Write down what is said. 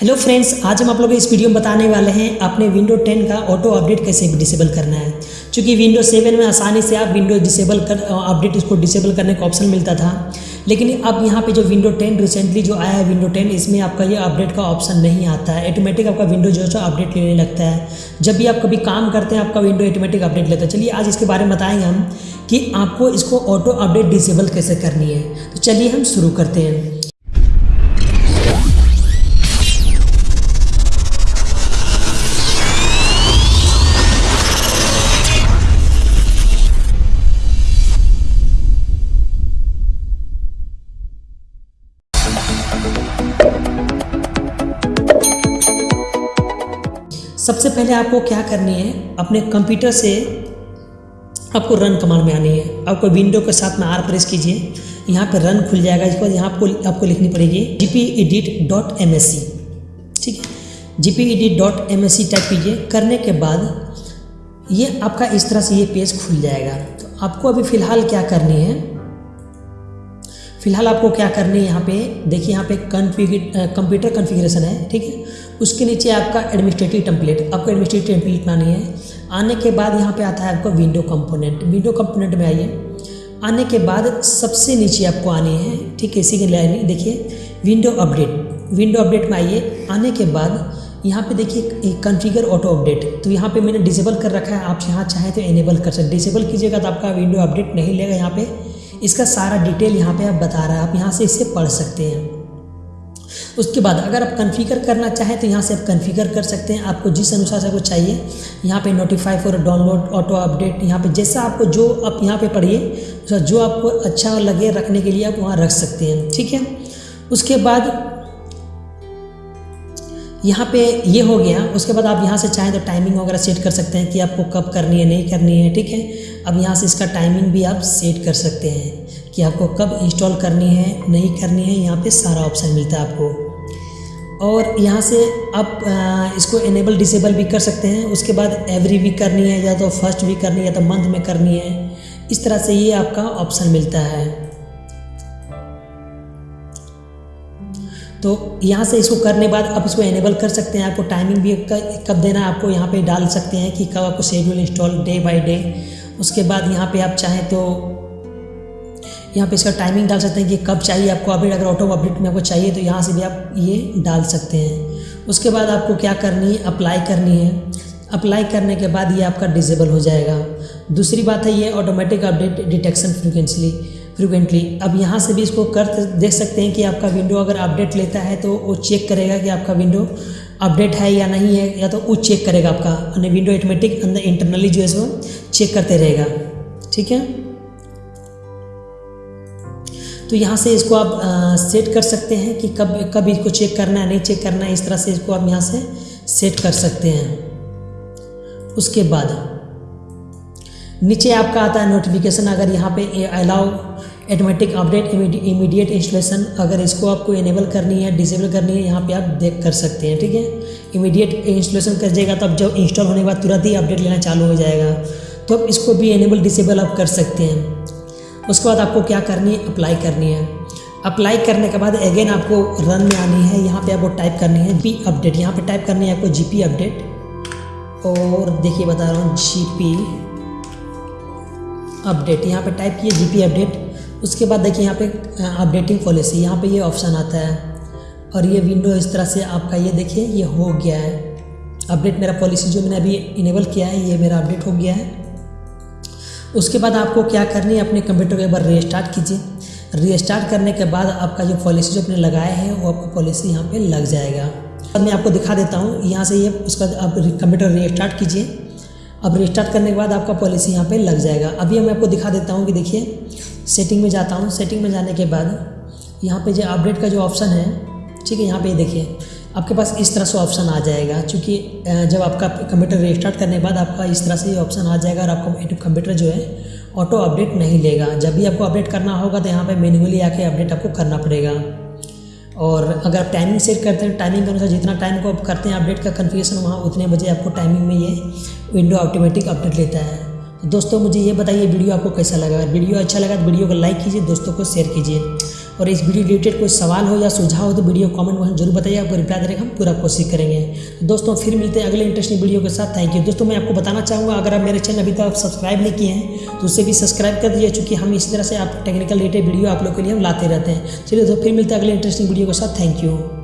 Hello friends आज हम आप लोगों को इस वीडियो में बताने वाले हैं अपने विंडो 10 का ऑटो अपडेट कैसे डिसेबल करना है। क्योंकि विंडो 7 में आसानी से आप विंडो डिसेबल कर अपडेट इसको डिसेबल करने का ऑप्शन मिलता था। लेकिन अब यहाँ पे जो विंडो 10 रिसेंटली जो आया है विंडो 10 इसमें आपका ये अपडेट का ऑप्शन नहीं आता है। ऑटोमेटिक आपका विंडो जो है अपडेट लेने लगता है। जब भी आप कभी काम करते हैं, आपका विंडो ऑटोमेटिक अपडेट लेता है। चलिए आज इसके बारे में बताएँगे हम कि आपको इसको ऑटो अपडेट डिसेबल कैसे करनी है। तो चलिए हम शुरू करते हैं। सबसे पहले आपको क्या करनी है? अपने कंप्यूटर से आपको रन कमांड में आनी है। आपको विंडो के साथ में आर प्रेस कीजिए। यहाँ पर रन खुल जाएगा। इसके बाद यहाँ आपको आपको लिखनी पड़ेगी G P edit dot M S C ठीक है? G P edit dot M S C type कीजिए। करने के बाद ये आपका इस तरह से ये पेज खुल जाएगा। तो आपको अभी फ़िलहाल क्या करनी है? फ़िलहाल आपको क्या करनी है यहाँ पे? देखिए यहाँ पे कंप्यूटर कॉन्फ़िगरेशन है। ठीक है? उसके नीचे आपका एडमिनिस्ट्रेटिव टेम्पलेट आपको एडमिनिस्ट्रेटिव टेम्पलेट आनी है। आने के बाद यहाँ पे आता है आपका विंडो कंपोनेंट विंडो कंपोनेंट में आइए। आने के बाद सबसे नीचे आपको आनी है। ठीक है इसी के लिए देखिए विंडो अपडेट विंडो अपडेट में आइए। आने के बाद यहाँ पे देखिए कॉन्फ़िगर ऑटो अपडेट तो यहाँ पे मैंने डिसेबल कर रखा है। आप यहाँ चाहें तो इनेबल कर सकते डिसेबल कीजिएगा तो आपका विंडो अपडेट नहीं लेगा यहाँ पे। इसका सारा डिटेल यहाँ पे आप बता रहा है। आप यहाँ से इसे पढ़ सकते हैं। उसके बाद अगर आप कन्फिगर करना चाहें तो यहाँ से आप कन्फिगर कर सकते हैं। आपको जिस अनुसार से आपको चाहिए, यहाँ पे notify for download auto update यहाँ पे जैसा आपको जो आप यहाँ पे पढ़िए जो आपको अच्छा लगे रखने के लिए आप वहाँ रख सकते हैं, ठीक है? उसके बाद यहाँ पे ये हो गया। उसके बाद आप यहाँ से चाहें तो टाइमिंग वगैरह सेट कर सकते हैं कि आपको कब करनी है, नहीं करनी है, ठीक है? अब यहाँ से इसका टाइमिंग भी आप सेट कर सकते हैं कि आपको कब इंस्टॉल करनी है, नहीं करनी है, यहाँ पे सारा ऑप्शन मिलता है आपको। और यहाँ से आप इसको इनेबल डिसेबल भी कर सकते हैं। उसके बाद एवरी वीक करनी है या तो फ़र्स्ट वीक करनी है या तो मंथ में करनी है। इस तरह से ये आपका ऑप्शन मिलता है। तो यहाँ से इसको करने बाद आप इसको एनेबल कर सकते हैं। आपको टाइमिंग भी कब देना है, आपको यहाँ पे डाल सकते हैं कि कब आपको schedule install day by day उसके बाद यहाँ पे आप चाहें तो यहाँ पे इसका टाइमिंग डाल सकते हैं कि कब चाहिए आपको अपडेट अगर ऑटो अपडेट में आपको चाहिए तो यहाँ से भी आप ये डाल सकते हैं। उसके बाद आपको क्या करनी है? अप्लाई करनी है। अप्लाई करने के बाद ये आपका डिजेबल हो जाएगा। दूसरी बात है ये automatic update detection frequently frequently अब यहाँ से भी इसको कर देख सकते हैं कि आपका विंडो अगर अपडेट लेता है तो वो चेक करेगा कि आपका विंडो अपडेट है या नहीं है या तो वो चेक करेगा आपका। अन्य विंडो ऑटोमेटिक अंदर इंटरनली जो है सो चेक करते रहेगा। ठीक है? तो यहाँ से इसको आप आ, सेट कर सकते हैं कि कब कब इसको चेक करना है नहीं चेक करना है इस तरह से इसको आप यहाँ से सेट कर सकते हैं। उसके बाद नीचे आपका आता है नोटिफिकेशन अगर यहाँ पे allow automatic update immediate installation अगर इसको आपको इनेबल करनी है डिसेबल करनी है, यहाँ पे आप देख कर सकते हैं, ठीक है? इमीडिएट इंस्टॉलेशन कर जाएगा तो अब जब इंस्टॉल होने के बाद तुरंत ही अपडेट लेना चालू हो जाएगा। तो अब इसको भी इनेबल डिसेबल आप कर सकते हैं। उसके बाद आपको क्या करनी है? अप्लाई करनी है। अप्लाई करने के बाद अगेन आपको रन में आनी है। यहाँ पे आपको टाइप करनी है जी अपडेट यहाँ पे टाइप करनी है आपको जी अपडेट और देखिए बता रहा हूँ जी अपडेट यहाँ पे टाइप किए जी अपडेट उसके बाद देखिए यहाँ पे अपडेटिंग पॉलिसी यहाँ पे ये ऑप्शन आता है। और ये विंडो इस तरह से आपका ये देखिए, ये हो गया है। अपडेट मेरा पॉलिसी जो मैंने अभी इनेबल किया है, ये मेरा अपडेट हो गया है। उसके बाद आपको क्या करनी है, अपने कंप्यूटर को एक बार रीस्टार्ट कीजिए। रीस्टार्ट करने के बाद आपका जो पॉलिसी जो आपने लगाया है, वो आपका पॉलिसी यहाँ पे लग जाएगा। अब मैं आपको दिखा देता हूँ, यहाँ से ये, उसका आप कंप्यूटर रीस्टार्ट कीजिए। अब रिस्टार्ट करने के बाद आपका पॉलिसी यहाँ पे लग जाएगा। अभी मैं आपको दिखा देता हूँ कि देखिए सेटिंग में जाता हूँ। सेटिंग में जाने के बाद यहाँ पे जो अपडेट का जो ऑप्शन है, ठीक है, यहाँ पे देखिए, आपके पास इस तरह से ऑप्शन आ जाएगा। क्योंकि जब आपका कंप्यूटर रिस्टार्ट करने के बाद आपका इस तरह से ये ऑप्शन आ जाएगा और आपका कंप्यूटर जो है ऑटो अपडेट नहीं लेगा। जब भी आपको अपडेट करना होगा तो यहाँ पे मैनुअली आके अपडेट आपको करना पड़ेगा। और अगर आप टाइमिंग सेट करते हैं टाइमिंग के अनुसार जितना टाइम को आप करते हैं अपडेट का कन्फिगेशन वहाँ उतने बजे आपको टाइमिंग में ये विंडो ऑटोमेटिक अपडेट लेता है। तो दोस्तों, मुझे ये बताइए, वीडियो आपको कैसा लगा? अगर वीडियो अच्छा लगा तो वीडियो को लाइक कीजिए, दोस्तों को शेयर कीजिए। और इस वीडियो रिलेटेड कोई सवाल हो या सुझाव हो तो वीडियो कमेंट में ज़रूर बताइए, आपको रिप्लाई देने का हम पूरा कोशिश करेंगे। दोस्तों, फिर मिलते हैं अगले इंटरेस्टिंग वीडियो के साथ। थैंक यू दोस्तों, मैं आपको बताना चाहूँगा, अगर आप मेरे चैनल अभी तक सब्सक्राइब नहीं किए हैं तो उसे भी सब्सक्राइब कर दीजिए, चूँकि हम इसी तरह से आप टेक्निकल रिलेटेड वीडियो आप लोग के लिए हम लाते रहते हैं। चलिए तो फिर मिलते हैं अगले इंटरेस्टिंग वीडियो के साथ। Thank you